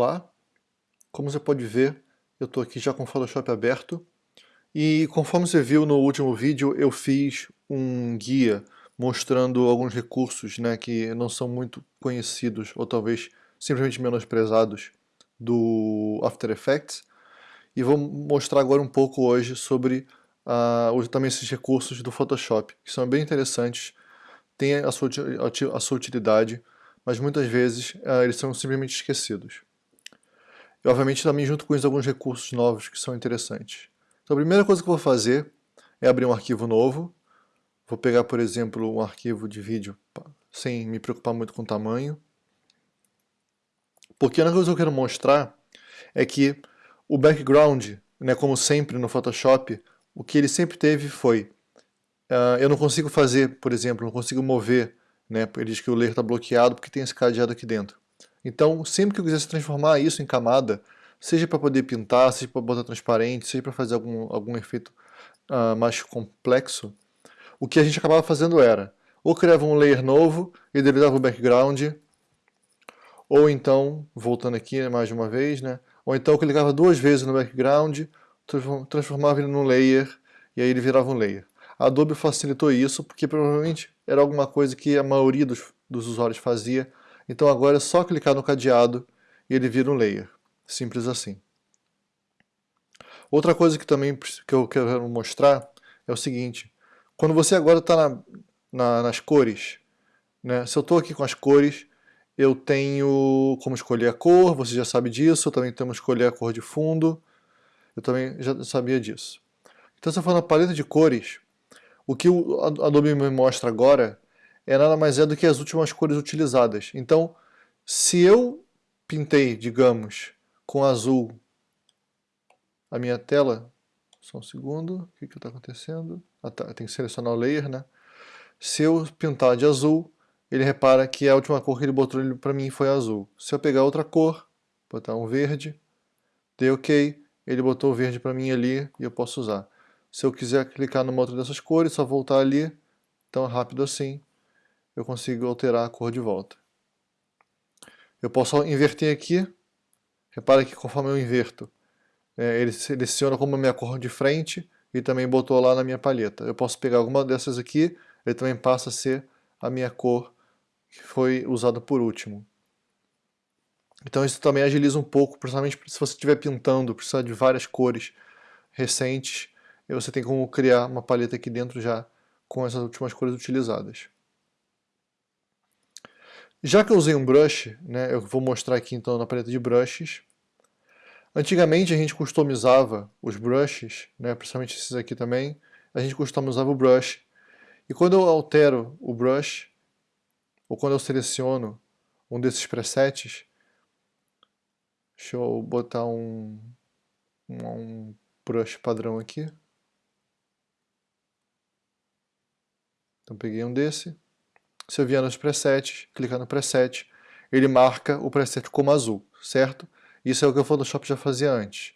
Olá, como você pode ver, eu estou aqui já com o Photoshop aberto. E conforme você viu no último vídeo, eu fiz um guia mostrando alguns recursos né, que não são muito conhecidos ou talvez simplesmente menosprezados do After Effects. E vou mostrar agora um pouco hoje sobre uh, também esses recursos do Photoshop, que são bem interessantes, têm a sua, a sua utilidade, mas muitas vezes uh, eles são simplesmente esquecidos. E obviamente também junto com isso alguns recursos novos que são interessantes. Então a primeira coisa que eu vou fazer é abrir um arquivo novo. Vou pegar, por exemplo, um arquivo de vídeo sem me preocupar muito com o tamanho. Porque a única coisa que eu quero mostrar é que o background, né, como sempre no Photoshop, o que ele sempre teve foi uh, eu não consigo fazer, por exemplo, não consigo mover, né, ele diz que o layer está bloqueado porque tem esse cadeado aqui dentro. Então, sempre que eu quisesse transformar isso em camada, seja para poder pintar, seja para botar transparente, seja para fazer algum, algum efeito uh, mais complexo, o que a gente acabava fazendo era, ou criava um layer novo e deletava o background, ou então, voltando aqui mais de uma vez, né, ou então eu clicava duas vezes no background, transformava ele num layer, e aí ele virava um layer. A Adobe facilitou isso, porque provavelmente era alguma coisa que a maioria dos, dos usuários fazia, então agora é só clicar no cadeado e ele vira um layer. Simples assim. Outra coisa que também que eu quero mostrar é o seguinte. Quando você agora está na, na, nas cores, né? se eu estou aqui com as cores, eu tenho como escolher a cor, você já sabe disso, eu também como escolher a cor de fundo, eu também já sabia disso. Então se eu for na paleta de cores, o que o Adobe me mostra agora é nada mais é do que as últimas cores utilizadas. Então, se eu pintei, digamos, com azul a minha tela, só um segundo, o que está acontecendo? Ah, tá, tem que selecionar o layer, né? Se eu pintar de azul, ele repara que a última cor que ele botou para mim foi azul. Se eu pegar outra cor, botar um verde, dei OK, ele botou o verde para mim ali e eu posso usar. Se eu quiser clicar numa outra dessas cores, só voltar ali, tão rápido assim, eu consigo alterar a cor de volta. Eu posso inverter aqui, repara que conforme eu inverto, é, ele seleciona como a minha cor de frente e também botou lá na minha palheta. Eu posso pegar alguma dessas aqui, ele também passa a ser a minha cor que foi usada por último. Então isso também agiliza um pouco, principalmente se você estiver pintando, precisar de várias cores recentes, você tem como criar uma paleta aqui dentro já com essas últimas cores utilizadas. Já que eu usei um brush, né, eu vou mostrar aqui então na paleta de brushes. Antigamente a gente customizava os brushes, né, principalmente esses aqui também, a gente customizava o brush. E quando eu altero o brush, ou quando eu seleciono um desses presets, deixa eu botar um, um brush padrão aqui. Então peguei um desse. Se eu vier nos presets, clicar no preset, ele marca o preset como azul, certo? Isso é o que o Photoshop já fazia antes.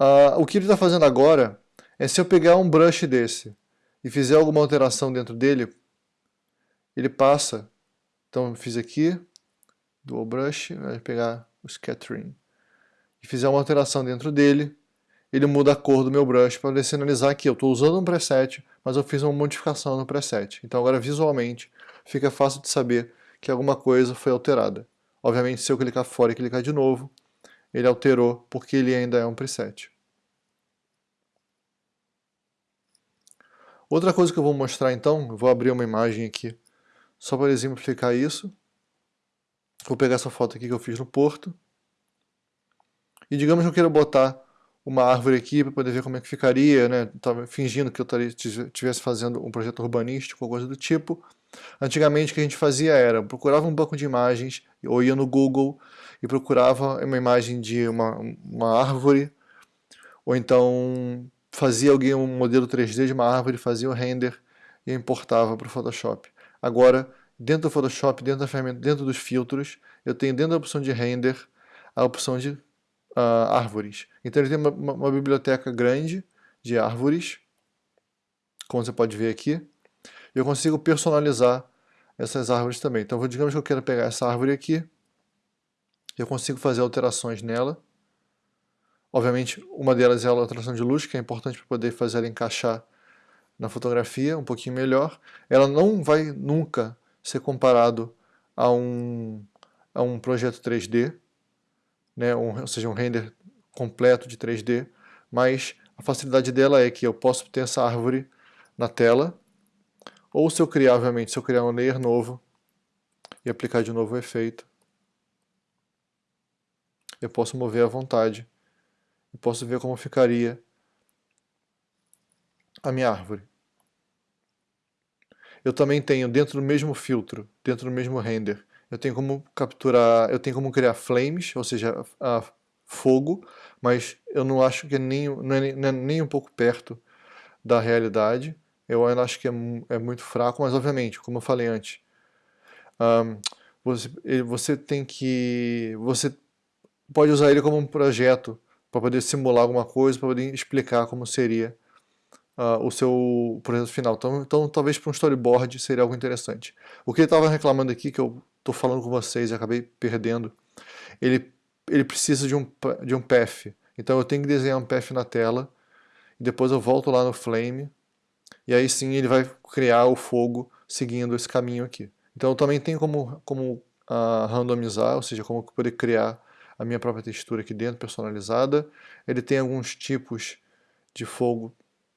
Uh, o que ele está fazendo agora é se eu pegar um brush desse e fizer alguma alteração dentro dele, ele passa. Então eu fiz aqui, dual brush, vai pegar o scattering. E fizer uma alteração dentro dele, ele muda a cor do meu brush para sinalizar que eu estou usando um preset, mas eu fiz uma modificação no preset. Então agora visualmente fica fácil de saber que alguma coisa foi alterada. Obviamente se eu clicar fora e clicar de novo, ele alterou porque ele ainda é um preset. Outra coisa que eu vou mostrar então, eu vou abrir uma imagem aqui só para exemplificar isso. Vou pegar essa foto aqui que eu fiz no Porto. E digamos que eu quero botar uma árvore aqui para poder ver como é que ficaria, né? Tava fingindo que eu estivesse fazendo um projeto urbanístico ou coisa do tipo. Antigamente o que a gente fazia era, procurava um banco de imagens, ou ia no Google e procurava uma imagem de uma, uma árvore, ou então fazia alguém um modelo 3D de uma árvore, fazia o render e importava para o Photoshop. Agora, dentro do Photoshop, dentro da ferramenta, dentro dos filtros, eu tenho dentro da opção de render a opção de uh, árvores. Então ele tem uma, uma, biblioteca grande de árvores, como você pode ver aqui. Eu consigo personalizar essas árvores também. Então digamos que eu quero pegar essa árvore aqui, eu consigo fazer alterações nela. Obviamente, uma delas é a alteração de luz, que é importante para poder fazer ela encaixar na fotografia um pouquinho melhor. Ela não vai nunca ser comparado a um, a um projeto 3D, né, um, ou seja, um render completo de 3D, mas a facilidade dela é que eu posso ter essa árvore na tela, ou se eu criar, obviamente, se eu criar um layer novo e aplicar de novo o efeito, eu posso mover à vontade e posso ver como ficaria a minha árvore. Eu também tenho dentro do mesmo filtro, dentro do mesmo render, eu tenho como capturar, eu tenho como criar flames, ou seja, a, fogo, mas eu não acho que é nem, não é, nem, é nem um pouco perto da realidade. Eu ainda acho que é, é muito fraco, mas obviamente, como eu falei antes, um, você, você tem que, você pode usar ele como um projeto para poder simular alguma coisa, para poder explicar como seria uh, o seu projeto final. Então, então talvez para um storyboard seria algo interessante. O que ele estava reclamando aqui, que eu estou falando com vocês e acabei perdendo, ele, ele precisa de um, de um path. Então eu tenho que desenhar um path na tela, e depois eu volto lá no Flame, e aí sim ele vai criar o fogo seguindo esse caminho aqui. Então também tenho como, como uh, randomizar, ou seja, como poder criar a minha própria textura aqui dentro, personalizada. Ele tem alguns tipos de fogo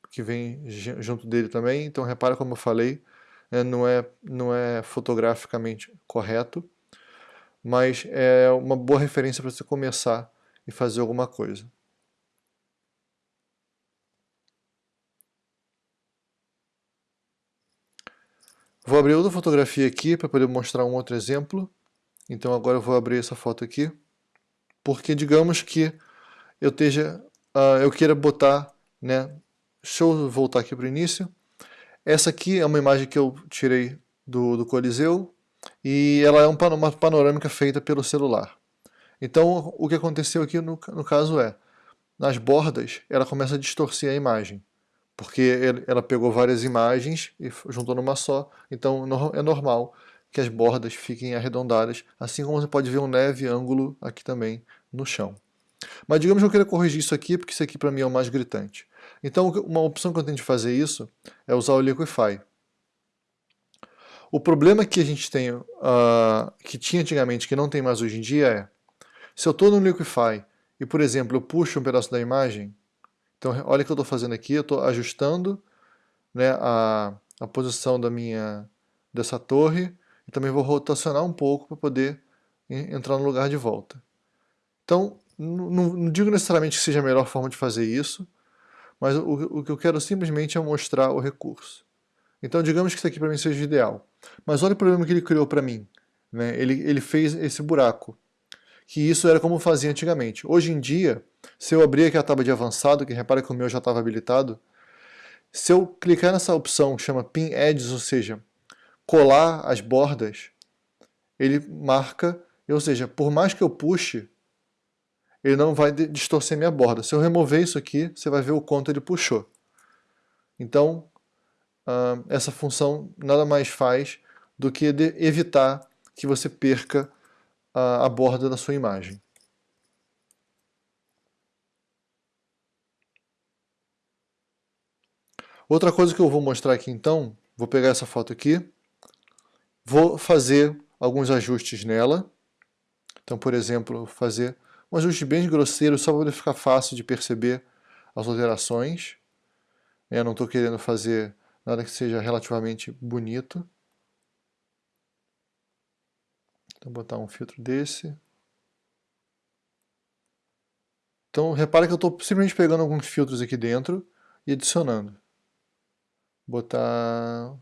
que vem junto dele também, então repara como eu falei, né, não, é, não é fotograficamente correto, mas é uma boa referência para você começar e fazer alguma coisa. Vou abrir outra fotografia aqui para poder mostrar um outro exemplo. Então agora eu vou abrir essa foto aqui porque digamos que eu esteja, uh, eu queira botar, né, deixa eu voltar aqui para o início, essa aqui é uma imagem que eu tirei do, do Coliseu e ela é uma panorâmica feita pelo celular. Então o que aconteceu aqui no, no caso é, nas bordas ela começa a distorcer a imagem, porque ela pegou várias imagens e juntou numa só, então é normal que as bordas fiquem arredondadas, assim como você pode ver um leve ângulo aqui também no chão. Mas digamos que eu queira corrigir isso aqui, porque isso aqui para mim é o mais gritante. Então uma opção que eu tenho de fazer isso é usar o Liquify. O problema que a gente tem, uh, que tinha antigamente, que não tem mais hoje em dia é, se eu estou no Liquify e, por exemplo, eu puxo um pedaço da imagem, então olha o que eu estou fazendo aqui, eu estou ajustando né, a, a posição da minha, dessa torre, e também vou rotacionar um pouco para poder entrar no lugar de volta. Então, não, não, digo necessariamente que seja a melhor forma de fazer isso, mas o, o que eu quero simplesmente é mostrar o recurso. Então, digamos que isso aqui para mim seja ideal. Mas olha o problema que ele criou para mim. Né? Ele, ele fez esse buraco. Que isso era como fazia antigamente. Hoje em dia, se eu abrir aqui a tábua de avançado, que repara que o meu já estava habilitado, se eu clicar nessa opção que chama Pin Edges, ou seja, colar as bordas, ele marca, ou seja, por mais que eu puxe, ele não vai distorcer minha borda. Se eu remover isso aqui, você vai ver o quanto ele puxou. Então, uh, essa função nada mais faz do que evitar que você perca uh, a borda da sua imagem. Outra coisa que eu vou mostrar aqui então, vou pegar essa foto aqui, Vou fazer alguns ajustes nela. Então, por exemplo, fazer um ajuste bem grosseiro, só para ficar fácil de perceber as alterações. Eu não estou querendo fazer nada que seja relativamente bonito. Então, botar um filtro desse. Então, repara que eu estou simplesmente pegando alguns filtros aqui dentro e adicionando. Botar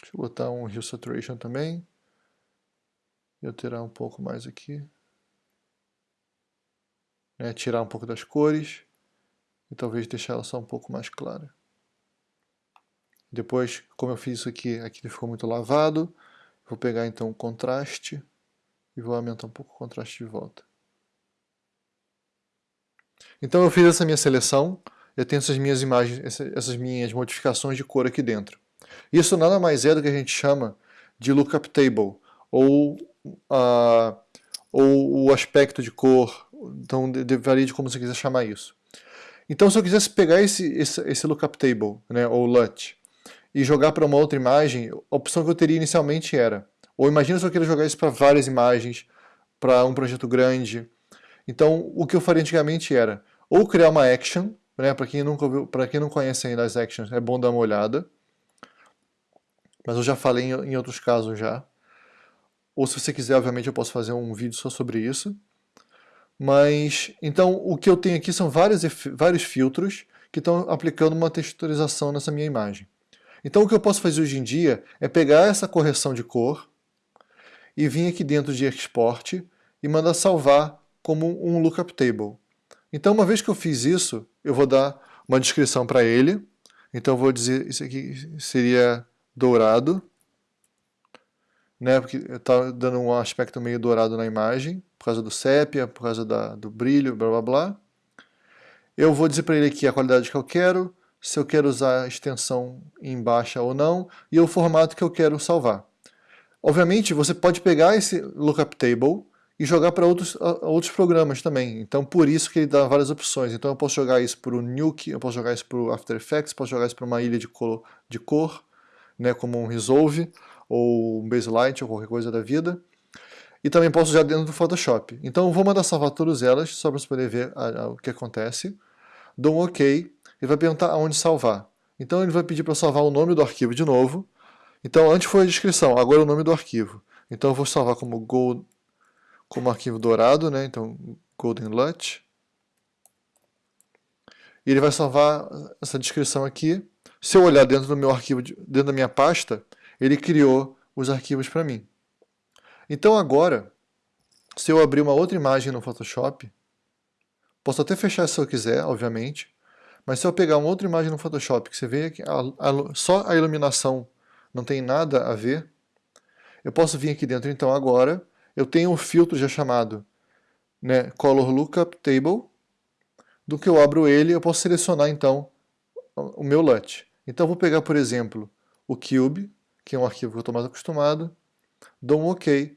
Deixa eu botar um Hue Saturation também. E alterar um pouco mais aqui. Né, tirar um pouco das cores. E talvez deixar ela só um pouco mais clara. Depois, como eu fiz isso aqui, aqui ficou muito lavado. Vou pegar então o contraste e vou aumentar um pouco o contraste de volta. Então eu fiz essa minha seleção, eu tenho essas minhas imagens, essas minhas modificações de cor aqui dentro. Isso nada mais é do que a gente chama de lookup table, ou, a, ou o aspecto de cor, então varia de como você quiser chamar isso. Então se eu quisesse pegar esse, esse, esse lookup table, né, ou LUT, e jogar para uma outra imagem, a opção que eu teria inicialmente era, ou imagina se eu queira jogar isso para várias imagens, para um projeto grande. Então o que eu faria antigamente era, ou criar uma action, né, para quem, nunca para quem não conhece ainda as actions, é bom dar uma olhada, mas eu já falei em, em outros casos já. Ou se você quiser, obviamente, eu posso fazer um vídeo só sobre isso. Mas, então, o que eu tenho aqui são vários, vários filtros que estão aplicando uma texturização nessa minha imagem. Então, o que eu posso fazer hoje em dia é pegar essa correção de cor e vir aqui dentro de Export e mandar salvar como um lookup table. Então, uma vez que eu fiz isso, eu vou dar uma descrição para ele. Então, eu vou dizer, isso aqui seria dourado, né, porque está dando um aspecto meio dourado na imagem, por causa do sépia, por causa da, do brilho, blá blá blá. Eu vou dizer para ele aqui a qualidade que eu quero, se eu quero usar a extensão em baixa ou não, e o formato que eu quero salvar. Obviamente, você pode pegar esse lookup table e jogar para outros, outros programas também. Então, por isso que ele dá várias opções. Então, eu posso jogar isso para o Nuke, eu posso jogar isso para o After Effects, posso jogar isso para uma ilha de cor, de cor né, como um Resolve, ou um Baselight, ou qualquer coisa da vida. E também posso usar dentro do Photoshop. Então, eu vou mandar salvar todas elas, só para você poder ver a, a, o que acontece. Dou um OK, ele vai perguntar aonde salvar. Então, ele vai pedir para salvar o nome do arquivo de novo. Então, antes foi a descrição, agora é o nome do arquivo. Então, eu vou salvar como Gold como arquivo dourado, né? então Golden LUT. E ele vai salvar essa descrição aqui. Se eu olhar dentro do meu arquivo, dentro da minha pasta, ele criou os arquivos para mim. Então agora, se eu abrir uma outra imagem no Photoshop, posso até fechar se eu quiser, obviamente, mas se eu pegar uma outra imagem no Photoshop, que você vê que a, a, só a iluminação não tem nada a ver, eu posso vir aqui dentro então agora eu tenho um filtro já chamado né, Color Lookup Table, do que eu abro ele, eu posso selecionar então o meu LUT. Então vou pegar, por exemplo, o Cube, que é um arquivo que eu estou mais acostumado, dou um OK.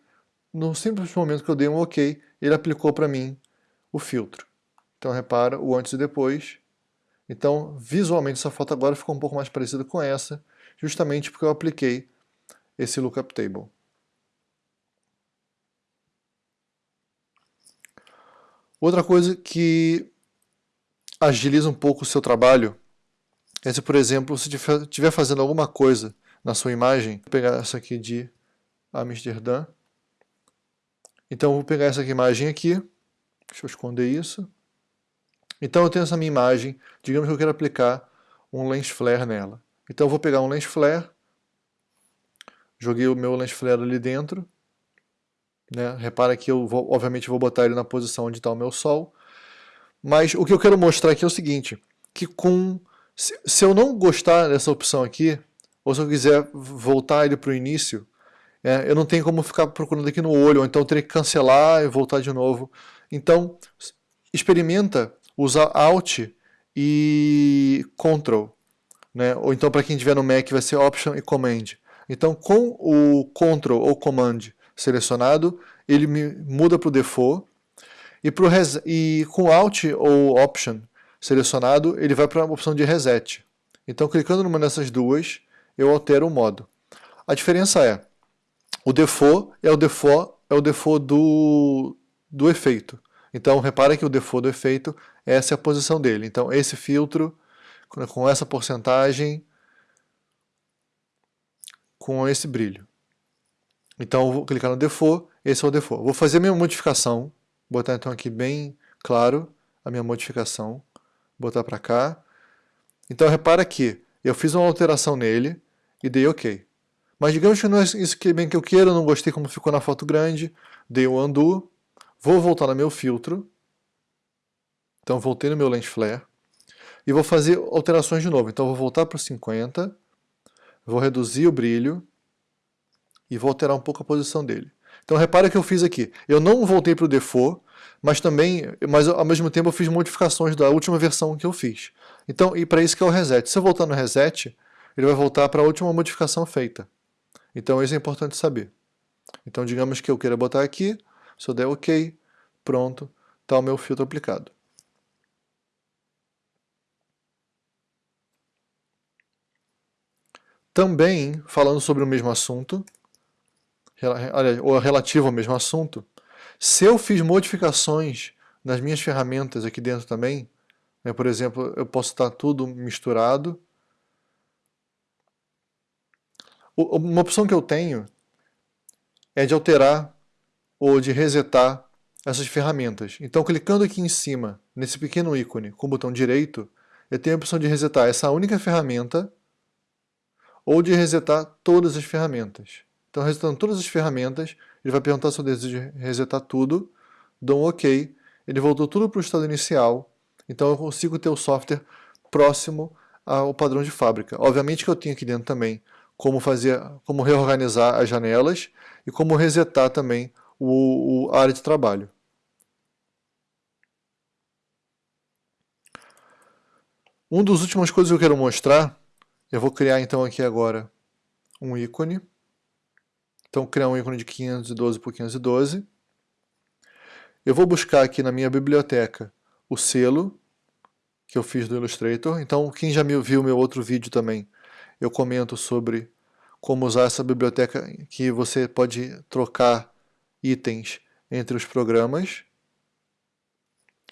No simples momento que eu dei um OK, ele aplicou para mim o filtro. Então repara o antes e depois. Então visualmente essa foto agora ficou um pouco mais parecida com essa, justamente porque eu apliquei esse Lookup Table. Outra coisa que agiliza um pouco o seu trabalho é se, por exemplo, você estiver fazendo alguma coisa na sua imagem, vou pegar essa aqui de Amsterdã. Então, vou pegar essa imagem aqui, deixa eu esconder isso. Então, eu tenho essa minha imagem, digamos que eu quero aplicar um lens flare nela. Então, eu vou pegar um lens flare, joguei o meu lens flare ali dentro, né? Repara que eu vou, obviamente vou botar ele na posição onde está o meu Sol. Mas o que eu quero mostrar aqui é o seguinte, que com se, se eu não gostar dessa opção aqui, ou se eu quiser voltar ele para o início, é, eu não tenho como ficar procurando aqui no olho, ou então eu teria que cancelar e voltar de novo. Então, experimenta usar Alt e Ctrl. Né? Ou então para quem tiver no Mac vai ser Option e Command. Então com o Ctrl ou Command selecionado, ele muda para o default, e, pro e com Alt ou Option selecionado, ele vai para a opção de Reset. Então, clicando numa dessas duas, eu altero o modo. A diferença é, o default é o default, é o default do, do efeito. Então, repara que o default do efeito, essa é a posição dele. Então, esse filtro, com essa porcentagem, com esse brilho. Então vou clicar no default, esse é o default. Vou fazer a minha modificação, botar então aqui bem claro a minha modificação, botar para cá. Então repara que eu fiz uma alteração nele e dei OK. Mas digamos que não é isso que bem que eu quero, não gostei como ficou na foto grande, dei o um undo, vou voltar no meu filtro, então voltei no meu lens flare, e vou fazer alterações de novo. Então vou voltar para o 50, vou reduzir o brilho, e vou alterar um pouco a posição dele. Então repara que eu fiz aqui, eu não voltei para o default, mas também, mas ao mesmo tempo eu fiz modificações da última versão que eu fiz. Então, e para isso que é o reset. Se eu voltar no reset, ele vai voltar para a última modificação feita. Então isso é importante saber. Então, digamos que eu queira botar aqui, se eu der OK, pronto, está o meu filtro aplicado. Também, falando sobre o mesmo assunto, ou relativo ao mesmo assunto, se eu fiz modificações nas minhas ferramentas aqui dentro também, né, por exemplo, eu posso estar tudo misturado. Uma opção que eu tenho é de alterar ou de resetar essas ferramentas. Então, clicando aqui em cima, nesse pequeno ícone, com o botão direito, eu tenho a opção de resetar essa única ferramenta ou de resetar todas as ferramentas. Então, resetando todas as ferramentas, ele vai perguntar se eu desejo resetar tudo, dou um OK, ele voltou tudo para o estado inicial, então eu consigo ter o software próximo ao padrão de fábrica. Obviamente que eu tenho aqui dentro também como fazer, como reorganizar as janelas e como resetar também o, o área de trabalho. Um dos últimas coisas que eu quero mostrar eu vou criar então aqui agora um ícone. Então criar um ícone de 512 por 512. Eu vou buscar aqui na minha biblioteca o selo que eu fiz do Illustrator. Então quem já viu meu outro vídeo também, eu comento sobre como usar essa biblioteca que você pode trocar itens entre os programas.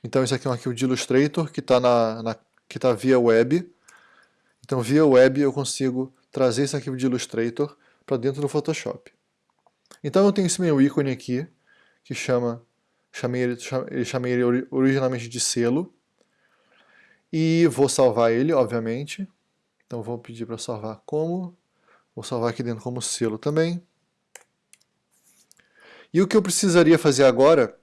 Então esse aqui é um arquivo de Illustrator que está na, na, que tá via web. Então, via web, eu consigo trazer esse arquivo de Illustrator para dentro do Photoshop. Então, eu tenho esse meu ícone aqui, que chama, chamei ele, chamei ele originalmente de selo, e vou salvar ele, obviamente. Então, vou pedir para salvar como, vou salvar aqui dentro como selo também. E o que eu precisaria fazer agora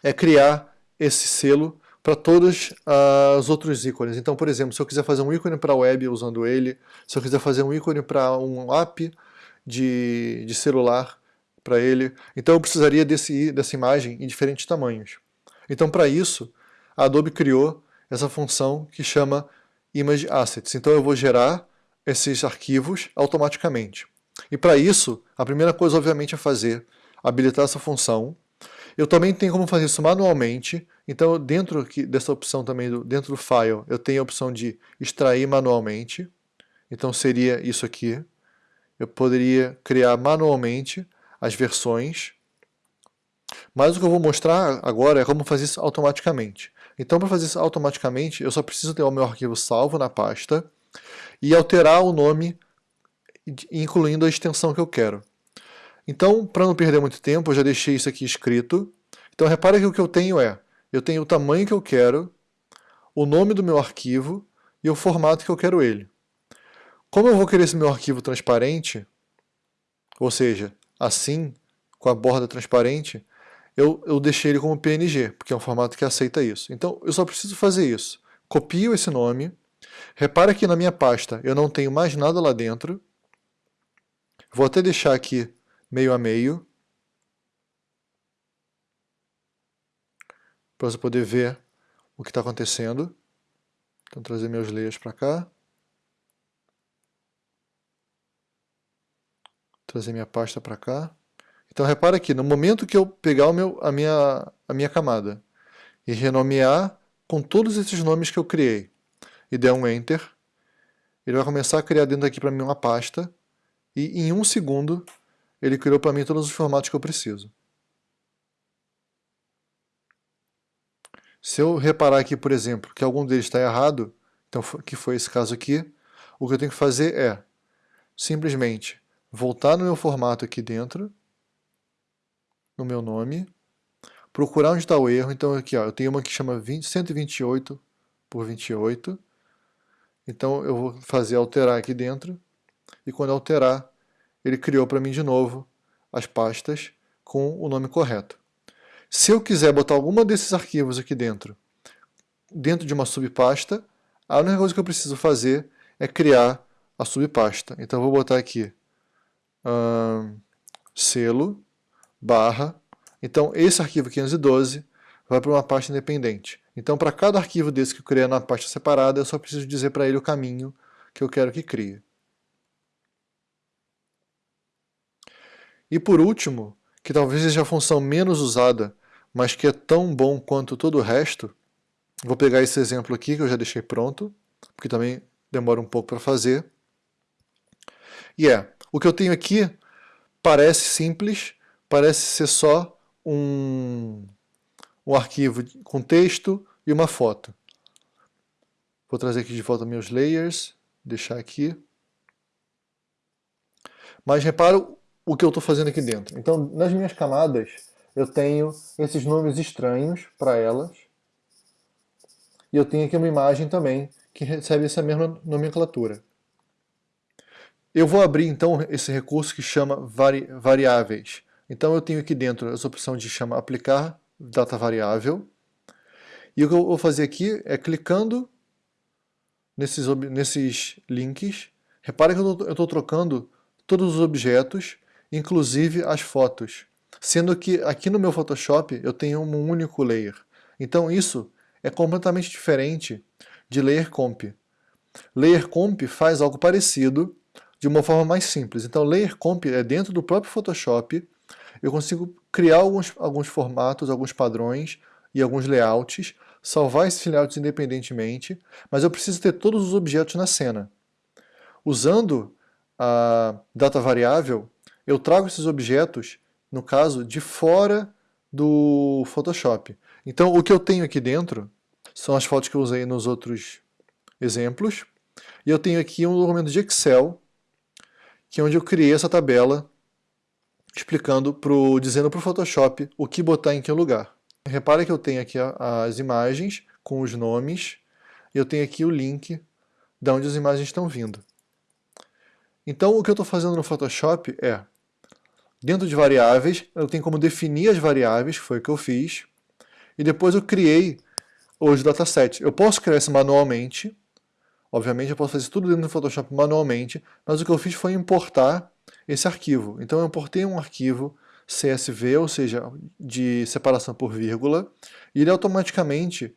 é criar esse selo para todos uh, os outros ícones. Então, por exemplo, se eu quiser fazer um ícone para web usando ele, se eu quiser fazer um ícone para um app de, de celular para ele, então eu precisaria desse, dessa imagem em diferentes tamanhos. Então, para isso, a Adobe criou essa função que chama Image Assets. Então, eu vou gerar esses arquivos automaticamente. E para isso, a primeira coisa, obviamente, é fazer, habilitar essa função. Eu também tenho como fazer isso manualmente, então, dentro dessa opção também, dentro do File, eu tenho a opção de extrair manualmente. Então, seria isso aqui. Eu poderia criar manualmente as versões. Mas o que eu vou mostrar agora é como fazer isso automaticamente. Então, para fazer isso automaticamente, eu só preciso ter o meu arquivo salvo na pasta e alterar o nome, incluindo a extensão que eu quero. Então, para não perder muito tempo, eu já deixei isso aqui escrito. Então, repara que o que eu tenho é eu tenho o tamanho que eu quero, o nome do meu arquivo e o formato que eu quero ele. Como eu vou querer esse meu arquivo transparente, ou seja, assim, com a borda transparente, eu, eu deixei ele como PNG, porque é um formato que aceita isso. Então, eu só preciso fazer isso. Copio esse nome, repara que na minha pasta eu não tenho mais nada lá dentro, vou até deixar aqui meio a meio, para você poder ver o que está acontecendo. Então, trazer meus layers para cá. Trazer minha pasta para cá. Então, repara aqui, no momento que eu pegar o meu, a, minha, a minha camada e renomear com todos esses nomes que eu criei e der um Enter, ele vai começar a criar dentro aqui para mim uma pasta e em um segundo ele criou para mim todos os formatos que eu preciso. Se eu reparar aqui, por exemplo, que algum deles está errado, então, que foi esse caso aqui, o que eu tenho que fazer é simplesmente voltar no meu formato aqui dentro, no meu nome, procurar onde está o erro. Então aqui ó, eu tenho uma que chama 20, 128 por 28. Então eu vou fazer alterar aqui dentro, e quando alterar, ele criou para mim de novo as pastas com o nome correto. Se eu quiser botar alguma desses arquivos aqui dentro, dentro de uma subpasta, a única coisa que eu preciso fazer é criar a subpasta. Então eu vou botar aqui hum, selo, barra, então esse arquivo 512 vai para uma pasta independente. Então para cada arquivo desse que eu criei na pasta separada, eu só preciso dizer para ele o caminho que eu quero que crie. E por último, que talvez seja a função menos usada, mas que é tão bom quanto todo o resto, vou pegar esse exemplo aqui que eu já deixei pronto, porque também demora um pouco para fazer. E é, o que eu tenho aqui parece simples, parece ser só um, um arquivo com texto e uma foto. Vou trazer aqui de volta meus layers, deixar aqui. Mas repara o que eu estou fazendo aqui dentro. Então, nas minhas camadas, eu tenho esses nomes estranhos para elas. E eu tenho aqui uma imagem também que recebe essa mesma nomenclatura. Eu vou abrir então esse recurso que chama vari variáveis. Então eu tenho aqui dentro essa opção de chama aplicar data variável. E o que eu vou fazer aqui é clicando nesses, nesses links. Repare que eu estou trocando todos os objetos, inclusive as fotos. Sendo que aqui no meu Photoshop eu tenho um único layer. Então isso é completamente diferente de Layer Comp. Layer Comp faz algo parecido de uma forma mais simples. Então Layer Comp é dentro do próprio Photoshop, eu consigo criar alguns, alguns formatos, alguns padrões e alguns layouts, salvar esses layouts independentemente, mas eu preciso ter todos os objetos na cena. Usando a data variável, eu trago esses objetos, no caso, de fora do Photoshop. Então o que eu tenho aqui dentro são as fotos que eu usei nos outros exemplos. E eu tenho aqui um documento de Excel, que é onde eu criei essa tabela explicando, pro, dizendo para o Photoshop o que botar em que lugar. Repare que eu tenho aqui as imagens com os nomes, e eu tenho aqui o link de onde as imagens estão vindo. Então o que eu estou fazendo no Photoshop é, dentro de variáveis, eu tenho como definir as variáveis, que foi o que eu fiz, e depois eu criei os datasets. Eu posso criar isso manualmente, obviamente eu posso fazer tudo dentro do Photoshop manualmente, mas o que eu fiz foi importar esse arquivo. Então eu importei um arquivo CSV, ou seja, de separação por vírgula, e ele automaticamente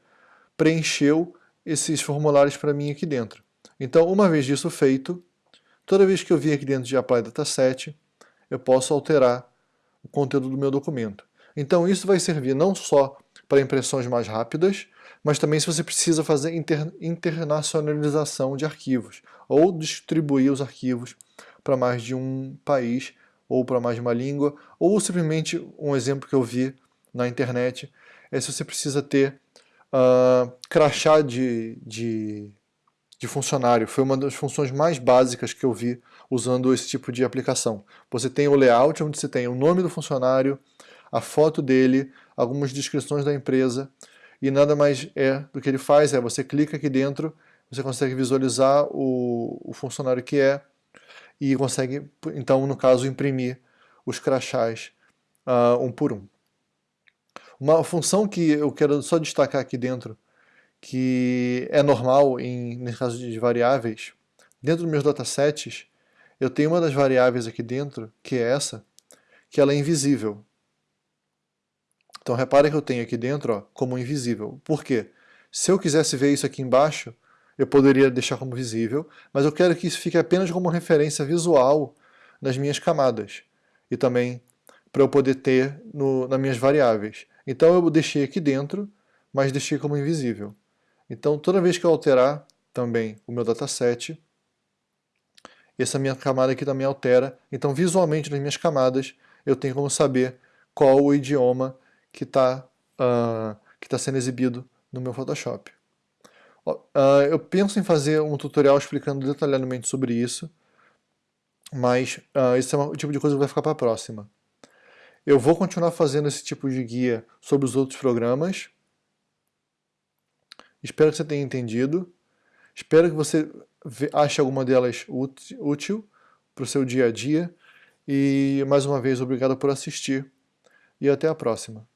preencheu esses formulários para mim aqui dentro. Então, uma vez disso feito, toda vez que eu vim aqui dentro de Apply Dataset, eu posso alterar o conteúdo do meu documento. Então isso vai servir não só para impressões mais rápidas, mas também se você precisa fazer inter, internacionalização de arquivos, ou distribuir os arquivos para mais de um país, ou para mais de uma língua, ou simplesmente um exemplo que eu vi na internet, é se você precisa ter uh, crachá de, de, de funcionário. Foi uma das funções mais básicas que eu vi usando esse tipo de aplicação. Você tem o layout, onde você tem o nome do funcionário, a foto dele, algumas descrições da empresa, e nada mais é do que ele faz, é você clica aqui dentro, você consegue visualizar o, o funcionário que é e consegue, então, no caso, imprimir os crachás uh, um por um. Uma função que eu quero só destacar aqui dentro, que é normal em, nesse caso de variáveis, dentro dos meus datasets, eu tenho uma das variáveis aqui dentro, que é essa, que ela é invisível. Então repare que eu tenho aqui dentro ó, como invisível. Por quê? Se eu quisesse ver isso aqui embaixo, eu poderia deixar como visível, mas eu quero que isso fique apenas como referência visual nas minhas camadas. E também para eu poder ter no, nas minhas variáveis. Então eu deixei aqui dentro, mas deixei como invisível. Então toda vez que eu alterar também o meu dataset, essa minha camada aqui também altera. Então visualmente nas minhas camadas eu tenho como saber qual o idioma que está uh, que tá sendo exibido no meu Photoshop. Uh, eu penso em fazer um tutorial explicando detalhadamente sobre isso, mas uh, esse é o tipo de coisa que vai ficar para a próxima. Eu vou continuar fazendo esse tipo de guia sobre os outros programas. Espero que você tenha entendido. Espero que você ache alguma delas útil para o seu dia a dia. E mais uma vez, obrigado por assistir e até a próxima.